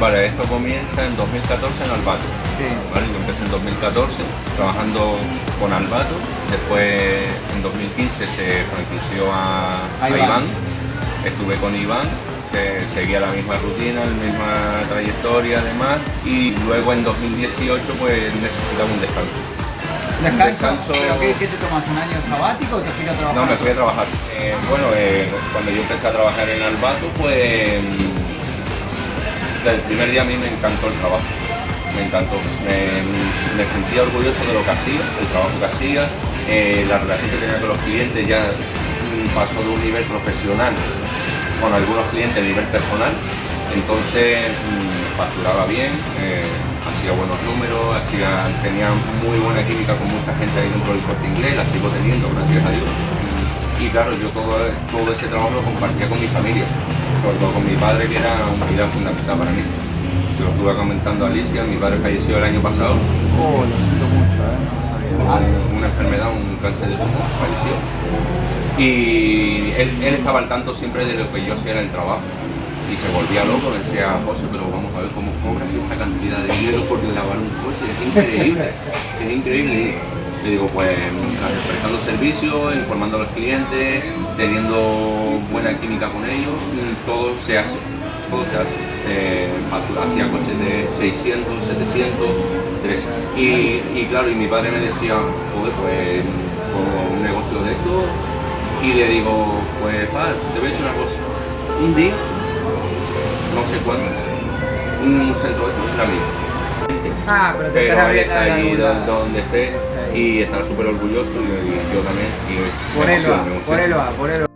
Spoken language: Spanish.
Vale, esto comienza en 2014 en Albato. ¿vale? Yo empecé en 2014 trabajando con Albato, después en 2015 se franquició a, a Iván. estuve con Iván, que seguía la misma rutina, la misma trayectoria además, y luego en 2018 pues necesitaba un descanso. ¿Descanso? ¿Pero qué, qué, te tomas? ¿Un año sabático o te fuiste a trabajar? No, me fui a trabajar. Eh, bueno, eh, cuando yo empecé a trabajar en Albato, pues desde el primer día a mí me encantó el trabajo, me encantó. Me, sentía orgulloso de lo que hacía, el trabajo que hacía, eh, la relación que tenía con los clientes ya pasó de un nivel profesional con algunos clientes a nivel personal, entonces mm, facturaba bien, eh, hacía buenos números, hacía, tenía muy buena química con mucha gente ahí dentro del corte inglés, la sigo teniendo, gracias a Dios. Y claro, yo todo, todo ese trabajo lo compartía con mi familia sobre todo con mi padre, que era un pilar fundamental para mí. Se lo estuve comentando a Alicia, mi padre falleció el año pasado. Oh, lo siento mucho, ¿eh? una enfermedad, un cáncer de pulmón, falleció. Y él, él, estaba al tanto siempre de lo que yo hacía en el trabajo. Y se volvía loco, decía, José, pero vamos a ver cómo cobras esa cantidad de dinero por lavar un coche, es increíble, es increíble. Le digo, pues prestando servicio, informando a los clientes, teniendo buena química con ellos, todo se hace, todo se hace. Eh, hacía coches de 600, 700, 300. Y, claro, y mi padre me decía, joder, pues con un negocio de esto, y le digo, pues te voy a decir una cosa, un día, no sé cuándo, un centro de estos será mío. Ah, pero te pero está ahí donde esté y estará súper orgulloso y, yo también. Y ponelo, ponelo, ponelo.